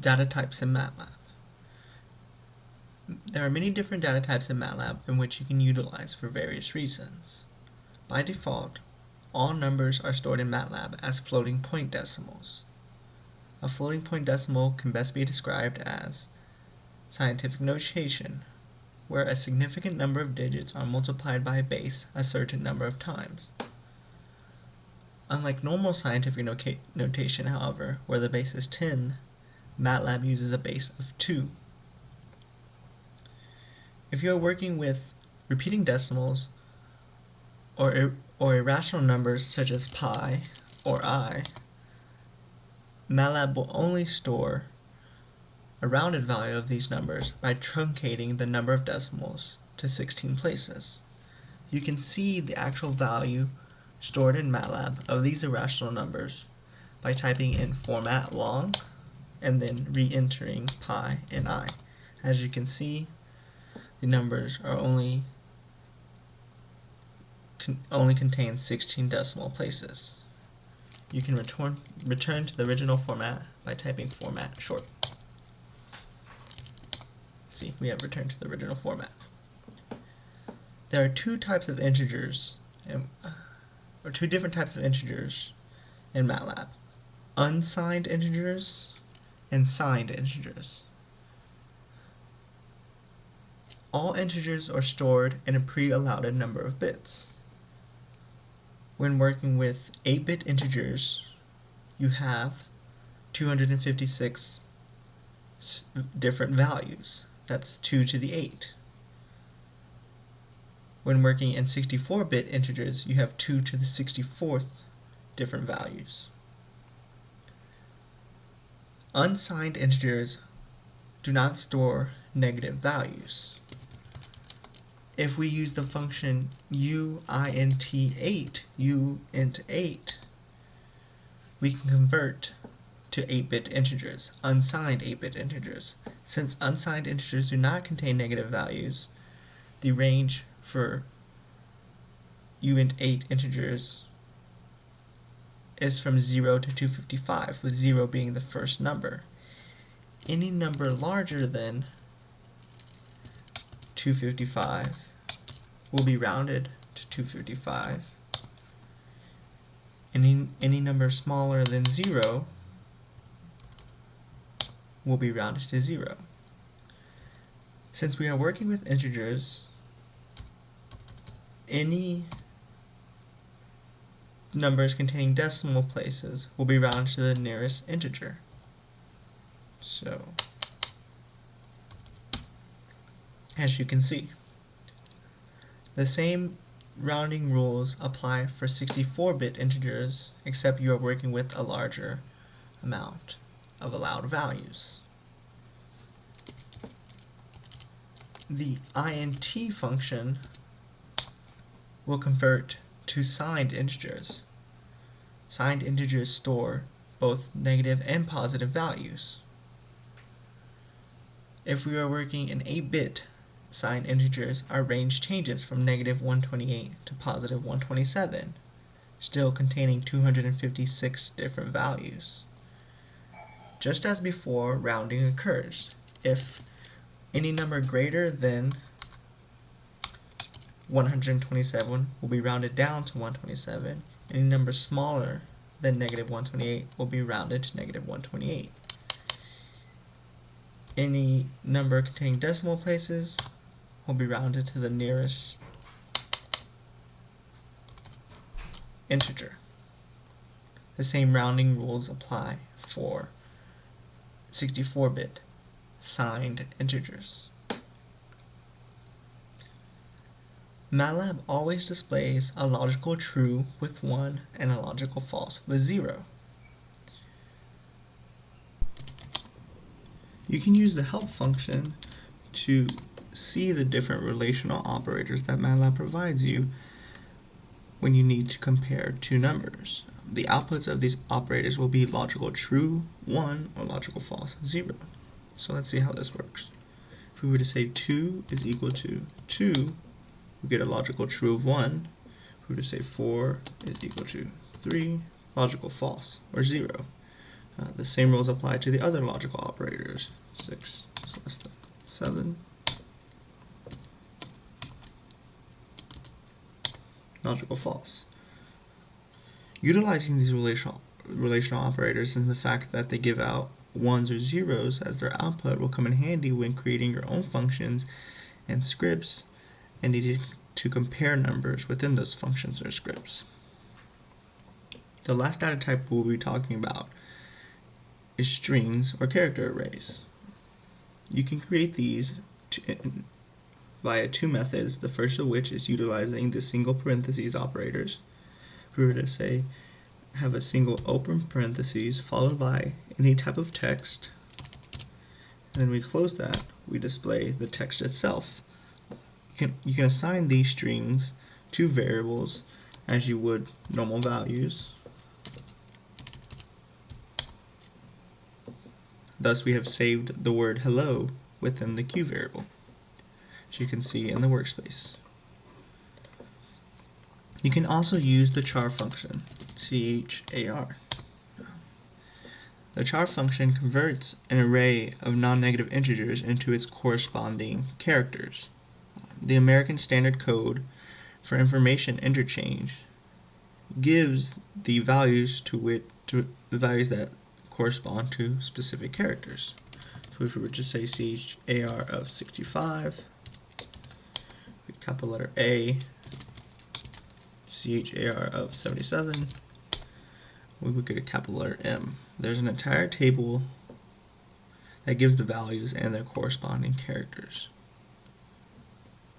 Data types in MATLAB. There are many different data types in MATLAB in which you can utilize for various reasons. By default, all numbers are stored in MATLAB as floating point decimals. A floating point decimal can best be described as scientific notation, where a significant number of digits are multiplied by a base a certain number of times. Unlike normal scientific notation, however, where the base is 10, MATLAB uses a base of 2. If you are working with repeating decimals or, or irrational numbers such as pi or i, MATLAB will only store a rounded value of these numbers by truncating the number of decimals to 16 places. You can see the actual value stored in MATLAB of these irrational numbers by typing in format long and then re-entering pi and i. As you can see, the numbers are only con only contain 16 decimal places. You can return return to the original format by typing format short. See, we have returned to the original format. There are two types of integers, in, or two different types of integers in MATLAB. Unsigned integers and signed integers. All integers are stored in a pre-allotted number of bits. When working with 8-bit integers, you have 256 different values. That's 2 to the 8. When working in 64-bit integers, you have 2 to the 64th different values. Unsigned integers do not store negative values if we use the function uint8, uint8, we can convert to 8-bit integers, unsigned 8-bit integers. Since unsigned integers do not contain negative values, the range for uint8 integers is from 0 to 255, with 0 being the first number. Any number larger than 255 will be rounded to 255. Any, any number smaller than 0 will be rounded to 0. Since we are working with integers, any numbers containing decimal places will be rounded to the nearest integer. So, as you can see. The same rounding rules apply for 64-bit integers, except you are working with a larger amount of allowed values. The int function will convert to signed integers. Signed integers store both negative and positive values. If we are working in 8-bit signed integers, our range changes from negative 128 to positive 127, still containing 256 different values. Just as before, rounding occurs. If any number greater than 127 will be rounded down to 127. Any number smaller than negative 128 will be rounded to negative 128. Any number containing decimal places will be rounded to the nearest integer. The same rounding rules apply for 64-bit signed integers. MATLAB always displays a logical true with 1 and a logical false with 0. You can use the help function to see the different relational operators that MATLAB provides you when you need to compare two numbers. The outputs of these operators will be logical true, 1, or logical false, 0. So let's see how this works. If we were to say 2 is equal to 2, we get a logical true of 1. If we to say 4 is equal to 3, logical false, or 0. Uh, the same rules apply to the other logical operators. 6 is less than 7. Logical false. Utilizing these relational, relational operators and the fact that they give out ones or zeros as their output will come in handy when creating your own functions and scripts and needing to compare numbers within those functions or scripts. The last data type we'll be talking about is strings or character arrays. You can create these via two methods, the first of which is utilizing the single parentheses operators. If we were to say have a single open parentheses followed by any type of text, and then we close that, we display the text itself. Can, you can assign these strings to variables as you would normal values. Thus we have saved the word hello within the Q variable, as you can see in the workspace. You can also use the char function, char. The char function converts an array of non-negative integers into its corresponding characters. The American Standard Code for Information Interchange gives the values to which to the values that correspond to specific characters. So if we were to say CHAR of 65, capital letter A, CHAR of 77, we would get a capital letter M. There's an entire table that gives the values and their corresponding characters.